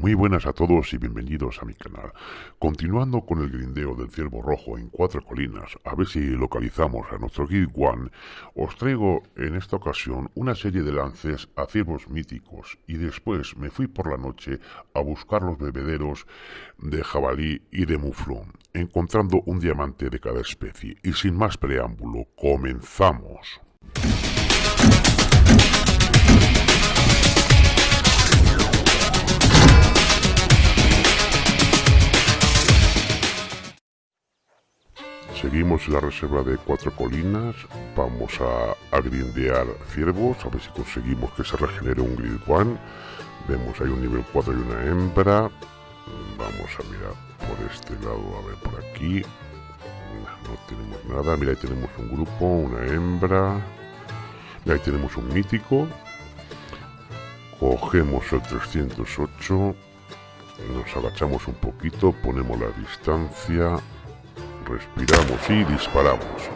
Muy buenas a todos y bienvenidos a mi canal. Continuando con el grindeo del ciervo rojo en cuatro colinas, a ver si localizamos a nuestro Guild One, os traigo en esta ocasión una serie de lances a ciervos míticos y después me fui por la noche a buscar los bebederos de jabalí y de muflón, encontrando un diamante de cada especie. Y sin más preámbulo, comenzamos. Seguimos la reserva de Cuatro Colinas, vamos a, grindear ciervos, a ver si conseguimos que se regenere un grid one. Vemos hay un nivel 4 y una hembra. Vamos a mirar por este lado, a ver por aquí. No, tenemos nada, mira ahí tenemos un grupo, una hembra. Mira, ahí tenemos un mítico. Cogemos el 308. Nos agachamos un poquito, ponemos la distancia respiramos y disparamos.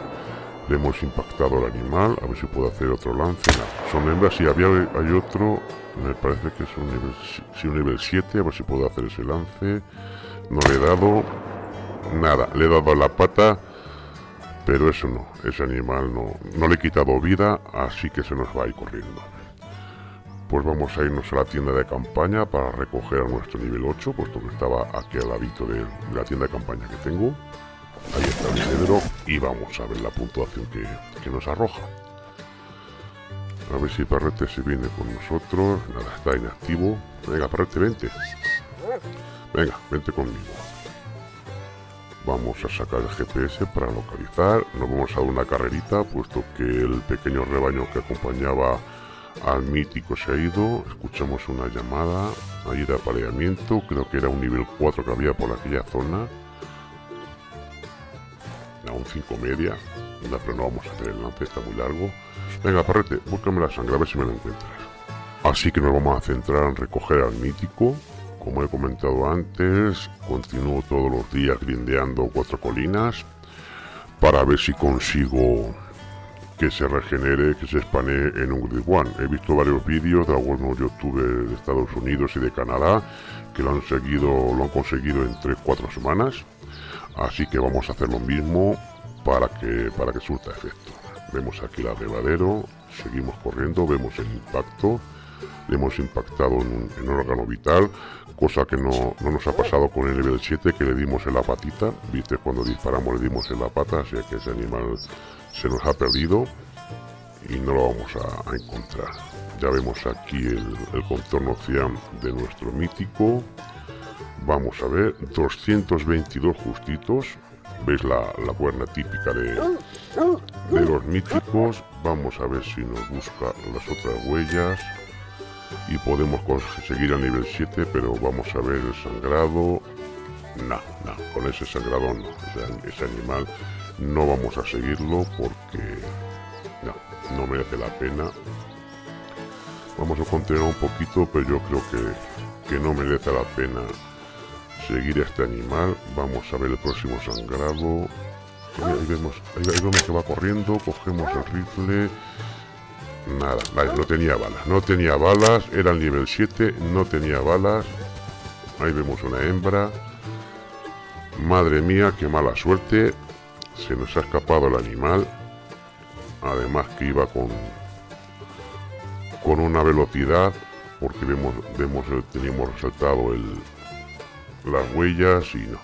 Le hemos impactado al animal, a ver si puedo hacer otro lance. son hembras, si había, hay otro, me parece que es un nivel, si un nivel 7, a ver si puedo hacer ese lance. No le he dado nada, le he dado a la pata, pero eso no, ese animal no, no le he quitado vida, así que se nos va a ir corriendo. Pues vamos a irnos a la tienda de campaña para recoger a nuestro nivel 8, puesto que estaba aquí al ladito de la tienda de campaña que tengo. Ahí está el cedro y vamos a ver la puntuación que, nos arroja. A ver si Perrete se viene con nosotros. Nada, está inactivo. Venga, Perrete, vente. Venga, vente conmigo. Vamos a sacar el GPS para localizar. Nos vamos a dar una carrerita, puesto que el pequeño rebaño que acompañaba al mítico se ha ido. Escuchamos una llamada. Ahí de apareamiento. Creo que era un nivel 4 que había por aquella zona a un 5 media. pero no vamos a hacer el lance, está muy largo. Venga, parrete, búscame la sangre, a ver si me la encuentras. Así que nos vamos a centrar en recoger al mítico. Como he comentado antes, continúo todos los días grindeando cuatro colinas para ver si consigo que se regenere, que se espanee en un Grid One. He visto varios vídeos de algunos youtubers de Estados Unidos y de Canadá que lo han seguido, lo han conseguido en 3-4 semanas así que vamos a hacer lo mismo para que para que surta efecto. Vemos aquí el abrevadero seguimos corriendo vemos el impacto. Le hemos impactado en un, órgano vital cosa que no, nos ha pasado con el nivel 7 que le dimos en la patita. Viste cuando disparamos le dimos en la pata así que ese animal se nos ha perdido y no lo vamos a, encontrar. Ya vemos aquí el, el contorno cian de nuestro mítico. Vamos a ver, 222 justitos. ¿Veis la, la cuerna típica de, de los míticos? Vamos a ver si nos busca las otras huellas. Y podemos conseguir a nivel 7, pero vamos a ver el sangrado. No, no, con ese sangrado no. ese animal no vamos a seguirlo porque no, no merece la pena. Vamos a continuar un poquito, pero yo creo que, que no merece la pena seguir a este animal. Vamos a ver el próximo sangrado. Ahí, vemos, ahí, vemos que va corriendo. Cogemos el rifle. Nada, no tenía balas. No tenía balas. Era el nivel 7. No tenía balas. Ahí vemos una hembra. Madre mía, qué mala suerte. Se nos ha escapado el animal. Además que iba con con una velocidad porque vemos, vemos teníamos resaltado el, las huellas y no,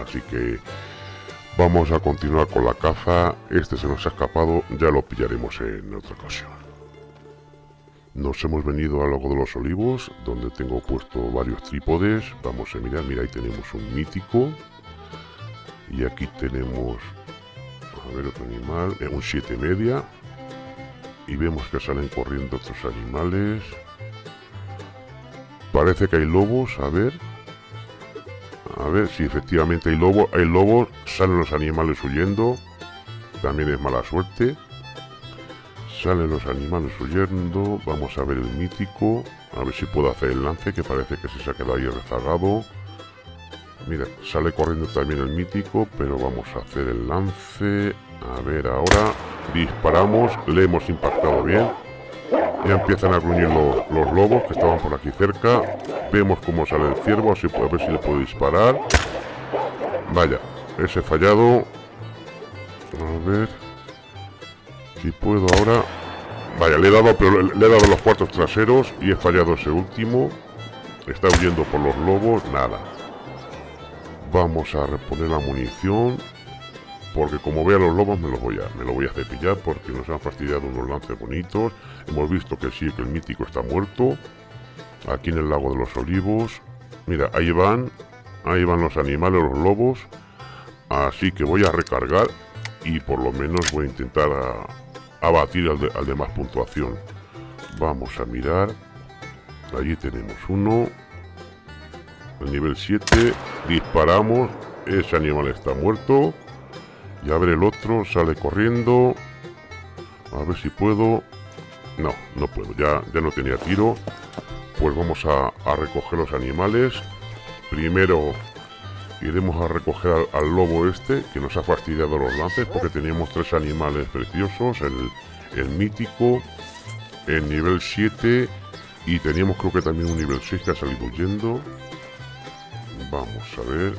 Así que vamos a continuar con la caza. Este se nos ha escapado, ya lo pillaremos en otra ocasión. Nos hemos venido al lago de los olivos, donde tengo puesto varios trípodes. Vamos a mirar, mira, ahí tenemos un mítico. Y aquí tenemos, a ver, otro animal, eh, un 7 media. Y vemos que salen corriendo otros animales. Parece que hay lobos, a ver, a ver si efectivamente hay lobo. Hay lobos, salen los animales huyendo. También es mala suerte. Salen los animales huyendo. Vamos a ver el mítico. A ver si puedo hacer el lance, que parece que se ha quedado ahí rezagado. Mira, sale corriendo también el mítico, pero vamos a hacer el lance. A ver, ahora disparamos. Le hemos impactado bien. Ya empiezan a gruñir los, lobos que estaban por aquí cerca. Vemos cómo sale el ciervo, así puede ver si le puedo disparar. Vaya, ese fallado. A ver. Si puedo ahora. Vaya, le he dado, pero le, he dado los cuartos traseros y he fallado ese último. Está huyendo por los lobos, nada. Vamos a reponer la munición. Porque como vea los lobos me los voy a, me lo voy a cepillar porque nos han fastidiado unos lances bonitos. Hemos visto que sí, que el mítico está muerto. Aquí en el lago de los olivos. Mira, ahí van. Ahí van los animales, los lobos. Así que voy a recargar y por lo menos voy a intentar abatir al de, más puntuación. Vamos a mirar. Allí tenemos uno. El nivel 7. Disparamos. Ese animal está muerto. Y a ver el otro, sale corriendo. A ver si puedo. No, no puedo, ya, ya no tenía tiro. Pues vamos a, recoger los animales. Primero iremos a recoger al, lobo este, que nos ha fastidiado los lances, porque teníamos tres animales preciosos. El, el mítico, el nivel 7 y teníamos creo que también un nivel 6 que ha salido huyendo. Vamos a ver.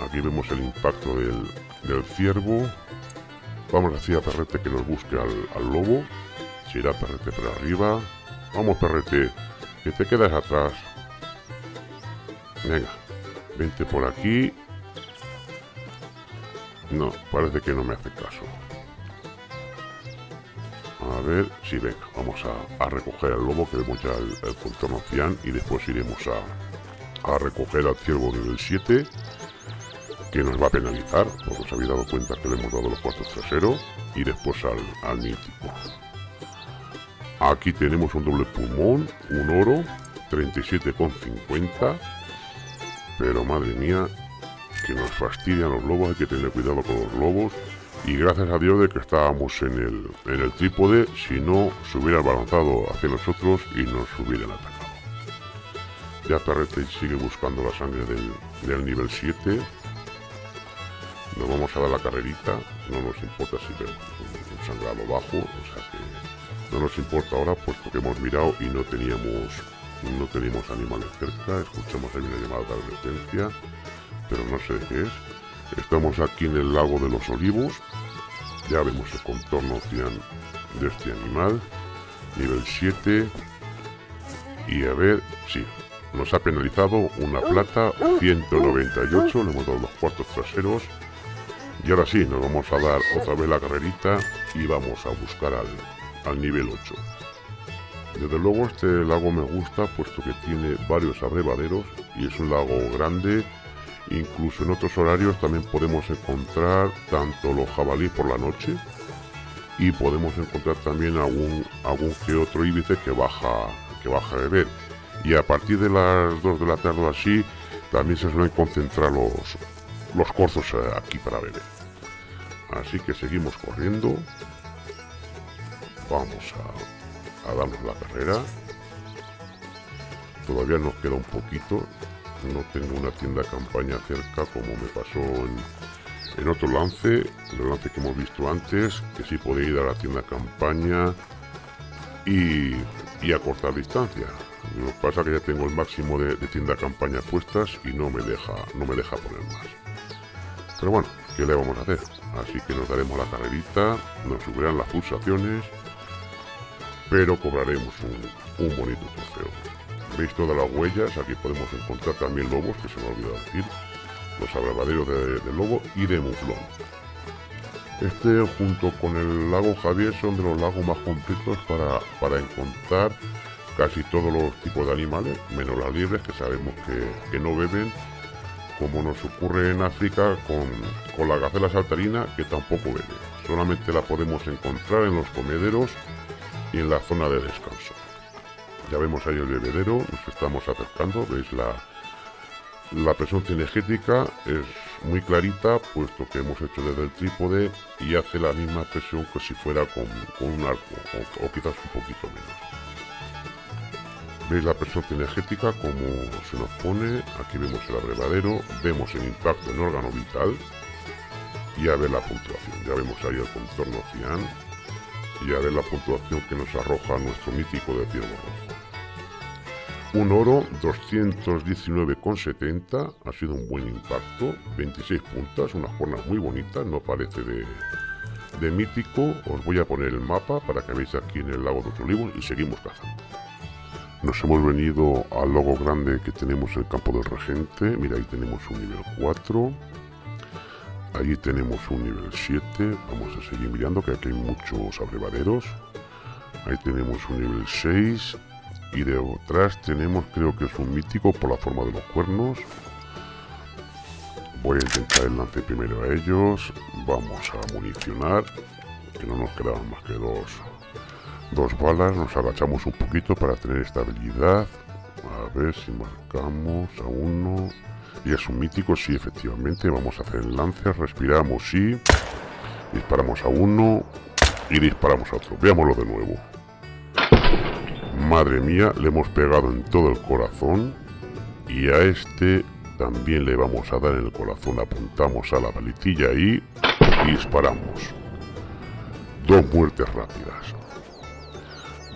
Aquí vemos el impacto del, del ciervo. Vamos a decir a Perrete que nos busque al, lobo. Si irá Perrete por arriba. Vamos Perrete, que te quedas atrás. Venga, vente por aquí. No, parece que no me hace caso. A ver, si venga, vamos a, recoger al lobo que vemos ya el, contorno cian y después iremos a, a recoger al ciervo nivel 7 que nos va a penalizar, os habéis dado cuenta que le hemos dado los cuartos traseros y después al, al mítico. Aquí tenemos un doble pulmón, un oro, 37,50. Pero madre mía, que nos fastidian los lobos, hay que tener cuidado con los lobos. Y gracias a Dios de que estábamos en el, en el trípode, si no se hubieran balanzado hacia nosotros y nos hubieran atacado. Ya Perrete sigue buscando la sangre del, del nivel 7 nos vamos a dar la carrerita, no nos importa si vemos un, sangrado bajo, o sea que no nos importa ahora puesto que hemos mirado y no teníamos no teníamos animales cerca, escuchamos ahí una llamada de advertencia, pero no sé qué es. Estamos aquí en el lago de los olivos, ya vemos el contorno de este animal, nivel 7, y a ver, sí, nos ha penalizado una plata, 198, le hemos dado los cuartos traseros, y ahora sí, nos vamos a dar otra vez la carrerita y vamos a buscar al, nivel 8. Desde luego este lago me gusta puesto que tiene varios abrevaderos y es un lago grande. Incluso en otros horarios también podemos encontrar tanto los jabalíes por la noche y podemos encontrar también algún, algún que otro íbice que baja, que baja a beber. Y a partir de las 2 de la tarde así también se suelen concentrar los, los corzos aquí para beber. Así que seguimos corriendo. Vamos a, darnos la carrera. Todavía nos queda un poquito. No tengo una tienda campaña cerca como me pasó en, en otro lance. El lance que hemos visto antes. Que sí podéis ir a la tienda campaña y, y cortar distancia. Lo que pasa es que ya tengo el máximo de, de, tienda campaña puestas y no me deja, no me deja poner más. Pero bueno, ¿qué le vamos a hacer? Así que nos daremos la carrerita, nos subirán las pulsaciones, pero cobraremos un, bonito trofeo. Veis todas las huellas, aquí podemos encontrar también lobos, que se me ha olvidado decir, los abravaderos de, lobo y de muflón. Este junto con el lago Javier son de los lagos más completos para, para encontrar casi todos los tipos de animales, menos las libres que sabemos que no beben como nos ocurre en África con, la gacela saltarina que tampoco bebe. Solamente la podemos encontrar en los comederos y en la zona de descanso. Ya vemos ahí el bebedero, nos estamos acercando, veis la, la presión cinegética es muy clarita puesto que hemos hecho desde el trípode y hace la misma presión que si fuera con, un arco o quizás un poquito menos. Veis la presión cinegética como se nos pone, aquí vemos el abrevadero, vemos el impacto en órgano vital y a ver la puntuación. Ya vemos ahí el contorno cian, y a ver la puntuación que nos arroja nuestro mítico de ciervo rojo. Un oro 219,70, ha sido un buen impacto, 26 puntas, unas cuernas muy bonitas, no parece de, de mítico. Os voy a poner el mapa para que veáis aquí en el lago de los olivos y seguimos cazando. Nos hemos venido al logo grande que tenemos en el campo del regente. Mira, ahí tenemos un nivel 4. Allí tenemos un nivel 7. Vamos a seguir mirando que aquí hay muchos abrevaderos. Ahí tenemos un nivel 6 y detrás tenemos, creo que es un mítico por la forma de los cuernos. Voy a intentar el lance primero a ellos. Vamos a municionar, que no nos quedaban más que dos, dos balas. Nos agachamos un poquito para tener estabilidad. A ver si marcamos a uno. Y es un mítico, sí, efectivamente. Vamos a hacer el respiramos, sí. Disparamos a uno y disparamos a otro. Veámoslo de nuevo. Madre mía, le hemos pegado en todo el corazón. Y a este también le vamos a dar en el corazón. Apuntamos a la balitilla y disparamos. Dos muertes rápidas.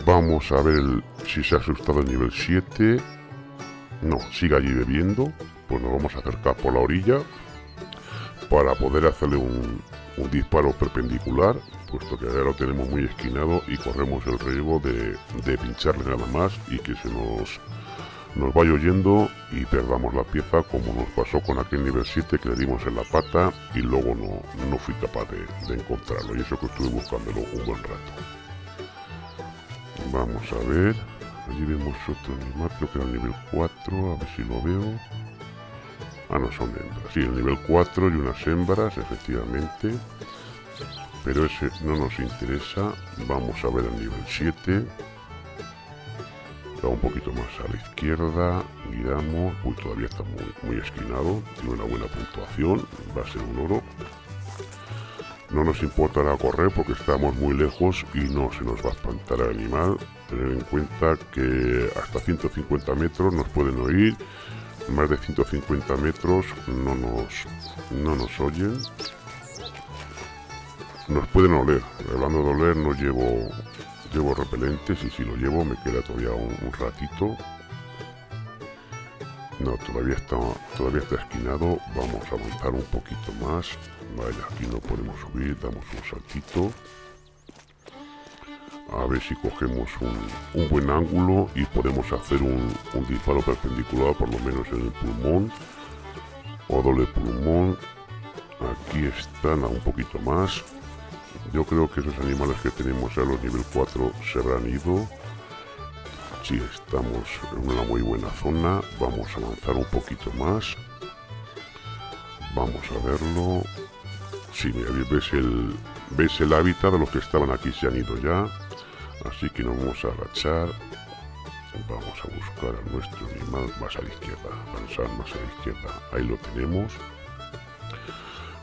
Vamos a ver si se ha asustado el nivel 7. No, sigue allí bebiendo. Pues nos vamos a acercar por la orilla para poder hacerle un, disparo perpendicular puesto que ahora lo tenemos muy esquinado y corremos el riesgo de, pincharle nada más y que se nos, nos vaya oyendo y perdamos la pieza como nos pasó con aquel nivel 7 que le dimos en la pata y luego no, no fui capaz de, encontrarlo y eso que estuve buscándolo un buen rato. Vamos a ver, allí vemos otro animal, creo que era el nivel 4, a ver si lo veo. Ah, no, son hembras. Sí, el nivel 4 y unas hembras, efectivamente. Pero ese no nos interesa. Vamos a ver el nivel 7 da un poquito más a la izquierda miramos. Uy todavía está muy, muy esquinado. Tiene una buena puntuación. Va a ser un oro no nos importará correr porque estamos muy lejos y no se nos va a espantar el animal tener en cuenta que hasta 150 metros nos pueden oír más de 150 metros no nos, no nos oyen nos pueden oler. Hablando de oler, no llevo llevo repelentes y si lo llevo me queda todavía un, ratito. No, todavía está, todavía está esquinado. Vamos a avanzar un poquito más. Vaya, aquí no podemos subir, damos un saltito. A ver si cogemos un, buen ángulo y podemos hacer un, un disparo perpendicular, por lo menos en el pulmón. O doble pulmón. Aquí están a un poquito más. Yo creo que esos animales que tenemos a los nivel 4 se habrán ido. Si estamos en una muy buena zona, vamos a avanzar un poquito más. Vamos a verlo. Sí, mira, ves el, ves el hábitat de los que estaban aquí se han ido ya. Así que nos vamos a agachar. Vamos a buscar a nuestro animal más a la izquierda. Avanzar más a la izquierda. Ahí lo tenemos.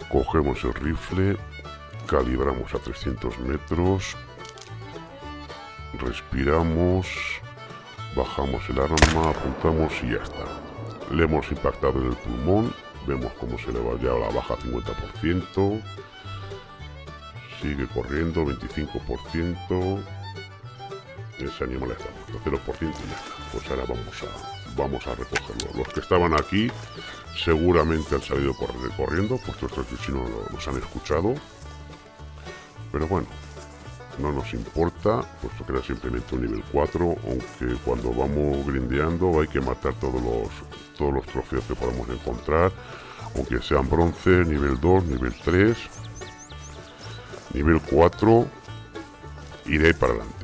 Cogemos el rifle calibramos a 300 metros, respiramos, bajamos el arma, apuntamos y ya está. Le hemos impactado en el pulmón, vemos cómo se le va ya la baja 50%, sigue corriendo 25%, ese animal está muerto, 0% y ya está. Pues ahora vamos a, vamos a recogerlo. Los que estaban aquí seguramente han salido corriendo, puesto que si no los han escuchado pero bueno, no nos importa, puesto que era simplemente un nivel 4, aunque cuando vamos grindeando hay que matar todos los, todos los trofeos que podamos encontrar, aunque sean bronce, nivel 2, nivel 3, nivel 4, y de ahí para adelante.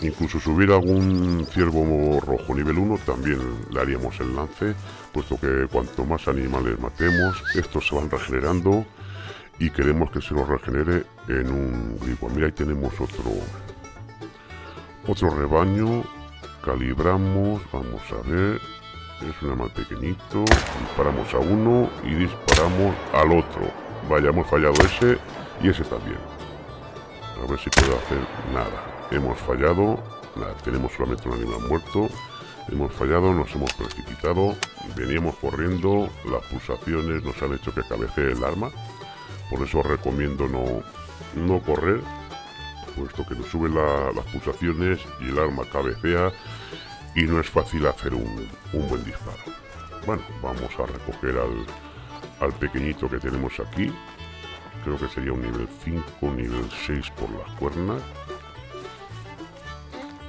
Incluso subir algún ciervo rojo nivel 1 también le haríamos el lance, puesto que cuanto más animales matemos, estos se van regenerando y queremos que se nos regenere en un gripo. Mira, ahí tenemos otro otro rebaño. Calibramos, vamos a ver. Es un animal pequeñito. Disparamos a uno y disparamos al otro. Vaya, hemos fallado ese y ese también. A ver si puedo hacer nada. Hemos fallado. Tenemos solamente un animal muerto. Hemos fallado, nos hemos precipitado. Veníamos corriendo. Las pulsaciones nos han hecho que cabecee el arma por eso recomiendo no, no correr puesto que nos sube las pulsaciones y el arma cabecea y no es fácil hacer un, buen disparo. Bueno, vamos a recoger al, al pequeñito que tenemos aquí. Creo que sería un nivel 5, nivel 6 por las cuernas.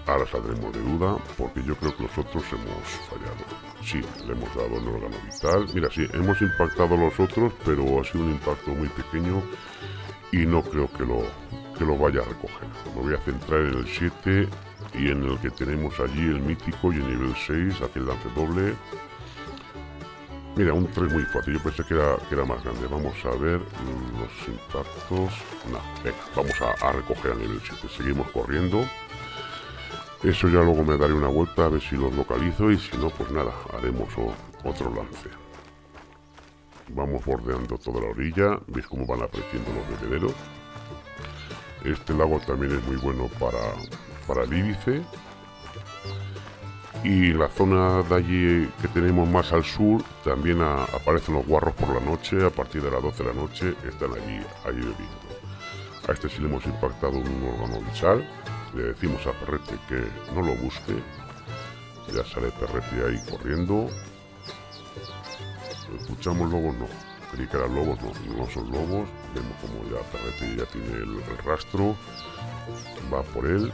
Ahora saldremos de duda, porque yo creo que nosotros hemos fallado. Sí, le hemos dado el órgano vital. Mira, sí, hemos impactado a los otros, pero ha sido un impacto muy pequeño y no creo que lo, que lo vaya a recoger. Me voy a centrar en el 7 y en el que tenemos allí el mítico y el nivel 6, aquel lance doble. Mira, un 3 muy fácil, yo pensé que era, que era más grande. Vamos a ver los impactos. No, venga, vamos a, a recoger a nivel 7. Seguimos corriendo. Eso ya luego me daré una vuelta a ver si los localizo y si no, pues nada, haremos otro lance. Vamos bordeando toda la orilla, veis cómo van apareciendo los bebederos. Este lago también es muy bueno para, para el íbice. Y la zona de allí que tenemos más al sur, también aparecen los guarros por la noche, a partir de las 12 de la noche están allí, allí bebiendo. A este sí le hemos impactado un órgano sal le decimos a Perrete que no lo busque. Ya sale Perrete ahí corriendo. ¿Escuchamos lobos? No. Creí que eran lobos, no, no son lobos. Vemos como ya Perrete ya tiene el, rastro. Va por él.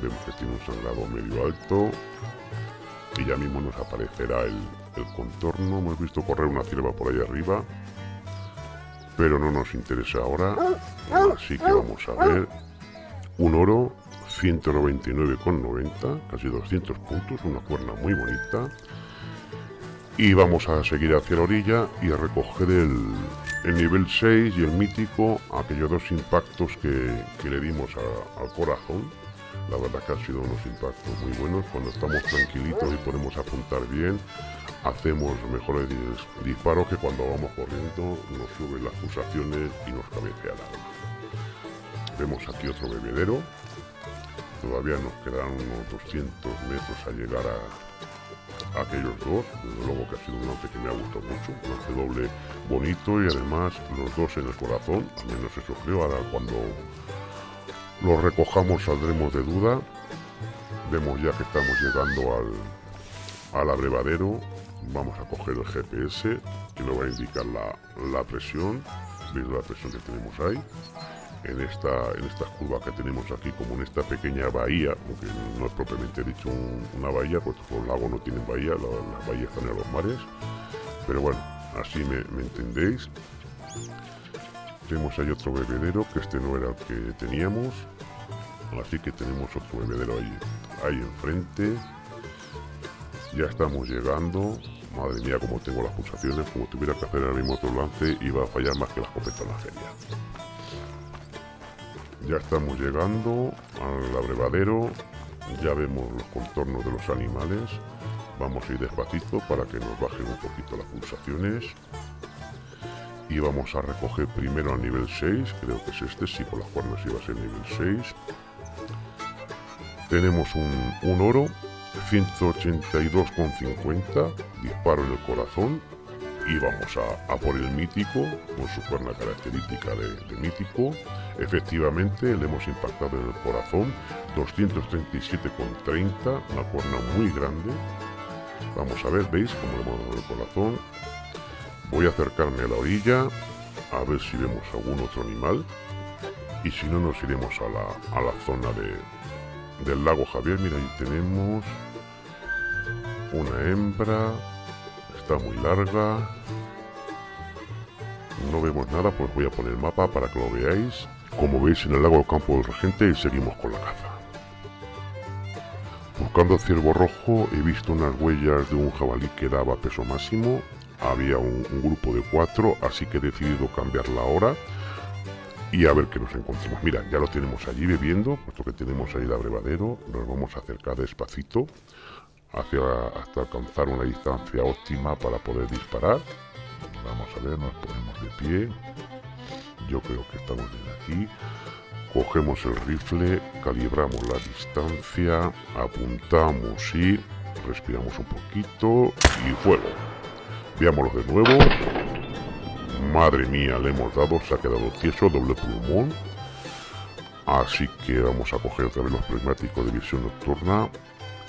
Vemos que tiene un sangrado medio alto. Y ya mismo nos aparecerá el, el contorno. Hemos visto correr una cierva por ahí arriba. Pero no nos interesa ahora. Así que vamos a ver un oro 199,90, casi 200 puntos, una cuerna muy bonita. Y vamos a seguir hacia la orilla y a recoger el, nivel 6 y el mítico, aquellos dos impactos que, le dimos al corazón. La verdad que han sido unos impactos muy buenos. Cuando estamos tranquilitos y podemos apuntar bien, hacemos mejores disparos que cuando vamos corriendo, nos suben las pulsaciones y nos cabecea la arma. Vemos aquí otro bebedero. Todavía nos quedan unos 200 metros a llegar a, aquellos dos. Luego que ha sido un lance que me ha gustado mucho. Un lance doble bonito y además los dos en el corazón. Al menos eso creo. Ahora cuando los recojamos saldremos de duda. Vemos ya que estamos llegando al, al abrevadero. Vamos a coger el GPS que nos va a indicar la, la presión. ¿Veis la presión que tenemos ahí? En esta, en esta curva que tenemos aquí, como en esta pequeña bahía, aunque no es propiamente dicho una bahía, pues los lagos no tienen bahía, las bahías están en los mares, pero bueno, así me, entendéis. Tenemos ahí otro bebedero, que este no era el que teníamos, así que tenemos otro bebedero ahí, ahí enfrente. Ya estamos llegando, madre mía como tengo las pulsaciones, como tuviera que hacer el mismo otro lance, iba a fallar más que la escopeta en la feria. Ya estamos llegando al abrevadero, ya vemos los contornos de los animales. Vamos a ir despacito para que nos bajen un poquito las pulsaciones. Y vamos a recoger primero al nivel 6, creo que es este, sí, por las cuernas iba a ser nivel 6. Tenemos un, un oro, 182,50, disparo en el corazón. Y vamos a, por el mítico, con su cuerna característica de, de mítico. Efectivamente, le hemos impactado en el corazón, 237,30, una cuerna muy grande. Vamos a ver, ¿veis cómo le hemos dado el corazón? Voy a acercarme a la orilla, a ver si vemos algún otro animal. Y si no, nos iremos a la, a la zona de, del lago Javier. Mira, ahí tenemos una hembra, está muy larga. No vemos nada, pues voy a poner el mapa para que lo veáis como veis en el lago del campo del regente y seguimos con la caza. Buscando el ciervo rojo he visto unas huellas de un jabalí que daba peso máximo, había un, grupo de cuatro, así que he decidido cambiar la hora y a ver qué nos encontramos. Mira, ya lo tenemos allí bebiendo, puesto que tenemos ahí el abrevadero, nos vamos a acercar despacito hacia, hasta alcanzar una distancia óptima para poder disparar. Vamos a ver, nos ponemos de pie yo creo que estamos bien aquí. Cogemos el rifle, calibramos la distancia, apuntamos y respiramos un poquito y fuego. Veámoslo de nuevo. Madre mía, le hemos dado, se ha quedado tieso, doble pulmón. Así que vamos a coger otra vez los prismáticos de visión nocturna.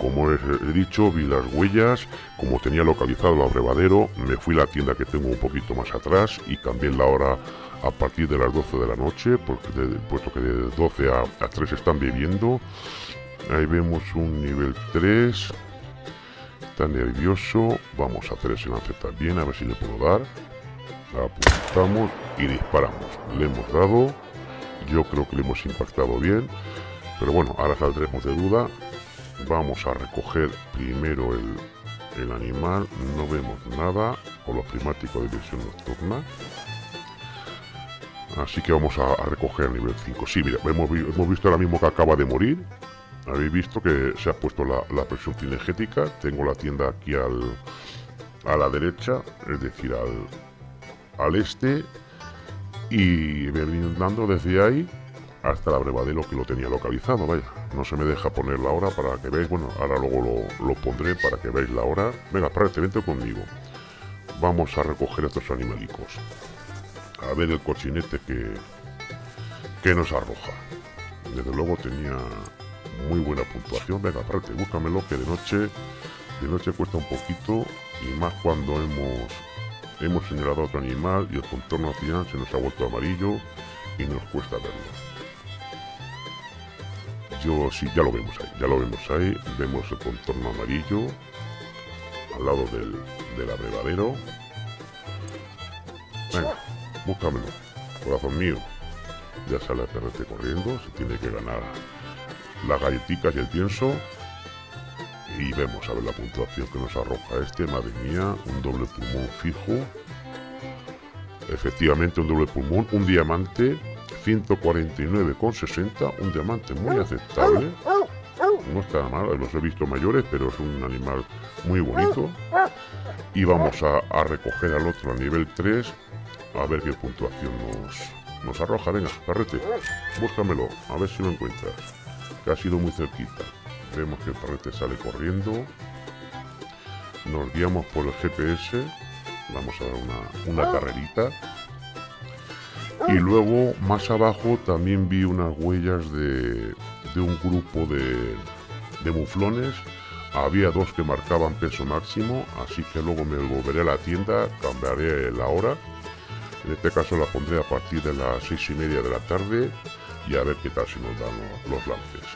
Como he dicho, vi las huellas, como tenía localizado el abrevadero, me fui a la tienda que tengo un poquito más atrás y cambié la hora a partir de las 12 de la noche, porque puesto que de 12 a, a 3 están bebiendo. Ahí vemos un nivel 3. Está nervioso. Vamos a hacer ese lance también, a ver si le puedo dar. Apuntamos y disparamos. Le hemos dado. Yo creo que le hemos impactado bien. Pero bueno, ahora saldremos de duda. Vamos a recoger primero el, animal. No vemos nada con los primáticos de visión nocturna. Así que vamos a, recoger el nivel 5. Sí, mira, hemos, visto ahora mismo que acaba de morir. Habéis visto que se ha puesto la, presión cinegética. Tengo la tienda aquí al, a la derecha, es decir, al, al este. Y me dando desde ahí hasta la brevadero que lo tenía localizado, vaya. No se me deja poner la hora para que veáis. Bueno, ahora luego lo, pondré para que veáis la hora. Venga, espérate, vente conmigo. Vamos a recoger estos animalicos. A ver el cochinete que, que nos arroja. Desde luego tenía muy buena puntuación. Venga, aparte, búscamelo que de noche, de noche cuesta un poquito y más cuando hemos hemos señalado otro animal y el contorno final se nos ha vuelto amarillo y nos cuesta verlo. Yo sí, ya lo vemos ahí, ya lo vemos ahí, vemos el contorno amarillo al lado del, del abrevadero. Venga, búscamelo, corazón mío. Ya sale a perrete corriendo, se tiene que ganar las galletitas y el pienso. Y vemos a ver la puntuación que nos arroja este. Madre mía, un doble pulmón fijo. Efectivamente, un doble pulmón, un diamante, 149,60. Un diamante muy aceptable. No está mal, los he visto mayores, pero es un animal muy bonito. Y vamos a, recoger al otro a nivel 3. A ver qué puntuación nos, nos arroja. Venga, carrete, búscamelo, a ver si lo encuentras que ha sido muy cerquita. Vemos que el parrete sale corriendo. Nos guiamos por el GPS. Vamos a dar una, una carrerita. Y luego, más abajo, también vi unas huellas de, de un grupo de, de muflones. Había dos que marcaban peso máximo, así que luego me volveré a la tienda, cambiaré la hora. En este caso la pondré a partir de las seis y media de la tarde y a ver qué tal se nos dan los, lances.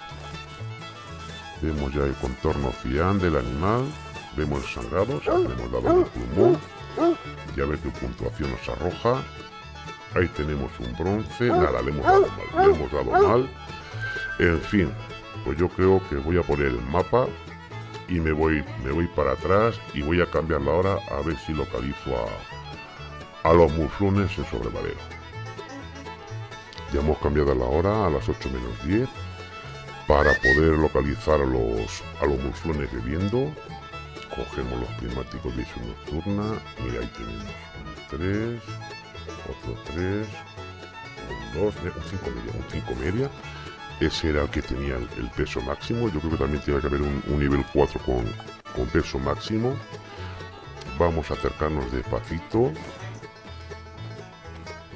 Vemos ya el contorno cian del animal, vemos el sangrado, le hemos dado el pulmón, ya ver qué puntuación nos arroja. Ahí tenemos un bronce, nada, le hemos dado mal, le hemos dado mal. En fin, pues yo creo que voy a poner el mapa y me voy, me voy para atrás y voy a cambiar la hora a ver si localizo a, a los muflones en sobrevalero. Ya hemos cambiado la hora a las 8 menos 10 para poder localizar a los, a los muflones bebiendo. Cogemos los prismáticos de visión nocturna. Mira, ahí tenemos un 3, otro 3, un 2, un 5 media, un 5 media. Ese era el que tenía el, peso máximo. Yo creo que también tiene que haber un, un nivel 4 con, con peso máximo. Vamos a acercarnos despacito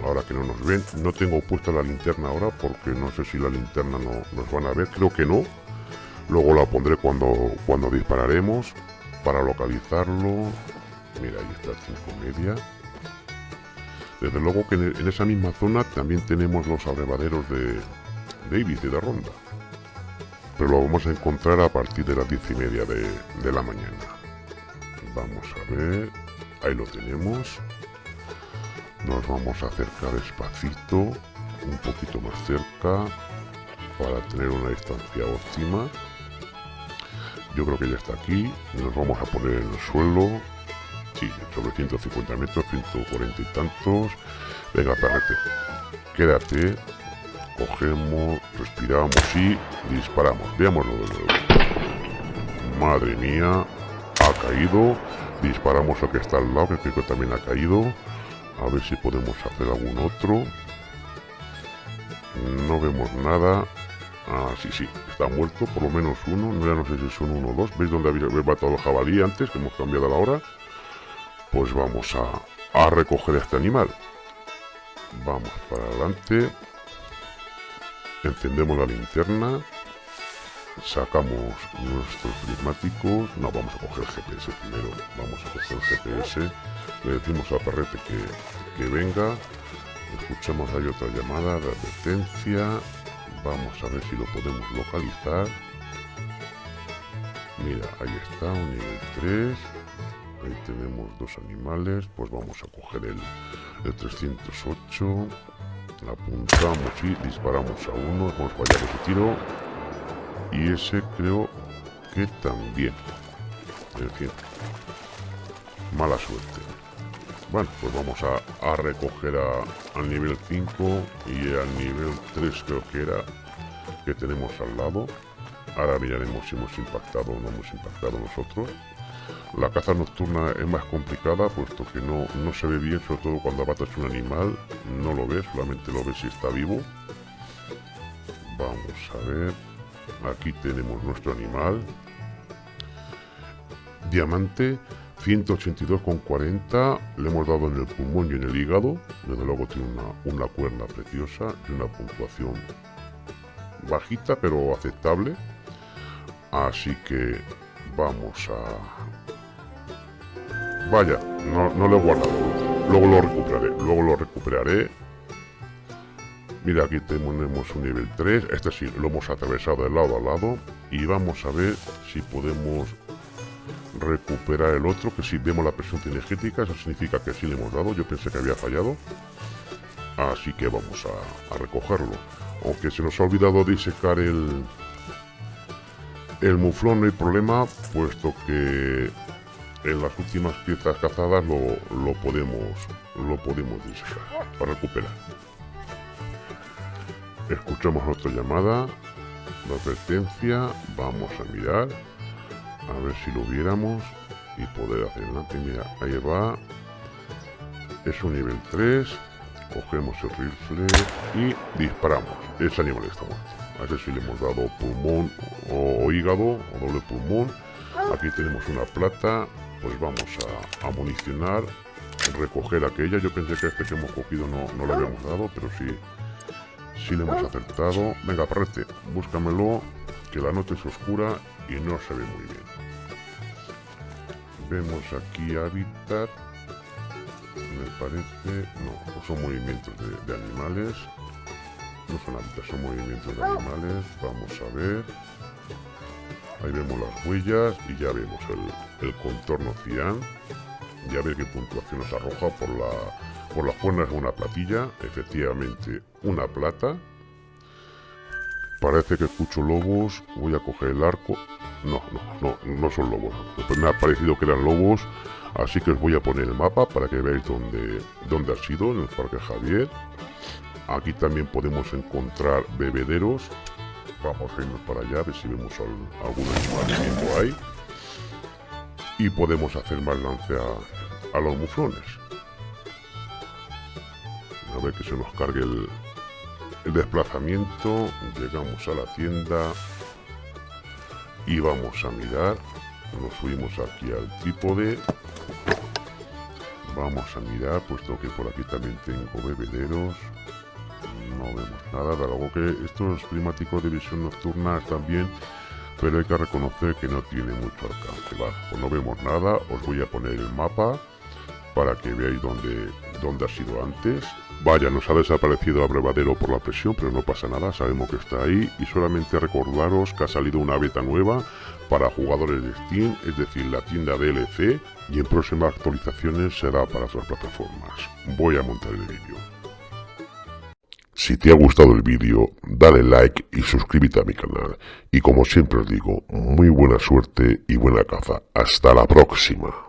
ahora que no nos ven. No tengo puesta la linterna ahora porque no sé si la linterna no, nos van a ver, creo que no. Luego la pondré cuando, cuando dispararemos para localizarlo. Mira, ahí está el 5 media. Desde luego que en esa misma zona también tenemos los abrevaderos de, David y de Ronda. Pero lo vamos a encontrar a partir de las 10 y media de, de la mañana. Vamos a ver. Ahí lo tenemos. Nos vamos a acercar despacito, un poquito más cerca, para tener una distancia óptima. Yo creo que ya está aquí. Nos vamos a poner en el suelo. Sí, sobre 150 metros, 140 y tantos. Venga, perrete. Quédate. Cogemos, respiramos y disparamos. Veámoslo de nuevo. Madre mía. Ha caído. Disparamos al que está al lado, que creo que también ha caído. A ver si podemos hacer algún otro. No vemos nada. Ah, sí, sí, está muerto, por lo menos uno. Ya no sé si son uno o dos. ¿Veis dónde había matado el jabalí antes? Que hemos cambiado la hora. Pues vamos a, a recoger a este animal. Vamos para adelante. encendemos la linterna, sacamos nuestros prismáticos, no, vamos a coger el GPS primero, vamos a coger el GPS, le decimos a Perrete que, que venga, escuchamos ahí otra llamada de advertencia, vamos a ver si lo podemos localizar, mira, ahí está, un nivel 3, ahí tenemos dos animales, pues vamos a coger el, el 308, apuntamos y disparamos a uno, hemos fallado ese tiro, y ese creo que también, en fin, mala suerte. Bueno, pues vamos a, recoger a, al nivel 5 y al nivel 3 creo que era, que tenemos al lado. Ahora miraremos si hemos impactado o no hemos impactado nosotros. La caza nocturna es más complicada puesto que no, no se ve bien, sobre todo cuando abatas un animal, no lo ves, solamente lo ves si está vivo. Vamos a ver, aquí tenemos nuestro animal. Diamante, 182,40 le hemos dado en el pulmón y en el hígado. Desde luego tiene una, una cuerna preciosa y una puntuación bajita pero aceptable. Así que vamos a... Vaya, no, lo he guardado. Luego lo recuperaré. Luego lo recuperaré. Mira, aquí tenemos un nivel 3. Este sí, lo hemos atravesado de lado a lado. Y vamos a ver si podemos recuperar el otro, que si vemos la presión energética, eso significa que sí le hemos dado, yo pensé que había fallado, así que vamos a, recogerlo, aunque se nos ha olvidado disecar el, el muflón no hay problema, puesto que en las últimas piezas cazadas lo, lo podemos lo podemos disecar para recuperar. Escuchamos otra llamada, la advertencia, vamos a mirar a ver si lo viéramos y poder hacer adelante. Mira ahí va. Es un nivel 3 cogemos el rifle y disparamos. Ese animal está muerto. A ese sí le hemos dado pulmón o, hígado o doble pulmón. Aquí tenemos una plata pues vamos a, a municionar recoger aquella. Yo pensé que este que hemos cogido no, no le habíamos dado pero sí sí le hemos acertado. Venga parrete búscamelo que la noche es oscura y no se ve muy bien. Vemos aquí hábitat me parece no son movimientos de, animales. No son hábitats son movimientos de animales. Vamos a ver ahí vemos las huellas y ya vemos el, contorno cian ya ve qué puntuación nos arroja por la por las cuernas una platilla efectivamente una plata parece que escucho lobos voy a coger el arco no, no, no, no son lobos. Pues me ha parecido que eran lobos, así que os voy a poner el mapa para que veáis dónde ha sido, en el Parque Javier. Aquí también podemos encontrar bebederos. Vamos a irnos para allá, a ver si vemos algún animal ahí. Y podemos hacer más lance a, los muflones. A ver que se nos cargue el, el desplazamiento. Llegamos a la tienda y vamos a mirar nos subimos aquí al trípode vamos a mirar puesto que por aquí también tengo bebederos vemos nada de algo que estos climáticos de visión nocturna están bien pero hay que reconocer que no tiene mucho alcance va pues no vemos nada os voy a poner el mapa para que veáis dónde, dónde ha sido antes Vaya, nos ha desaparecido abrevadero por la presión, pero no pasa nada, sabemos que está ahí y solamente recordaros que ha salido una beta nueva para jugadores de Steam, es decir, la tienda DLC, y en próximas actualizaciones será para otras plataformas. Voy a montar el vídeo. Si te ha gustado el vídeo, dale like y suscríbete a mi canal. Y como siempre os digo, muy buena suerte y buena caza. Hasta la próxima.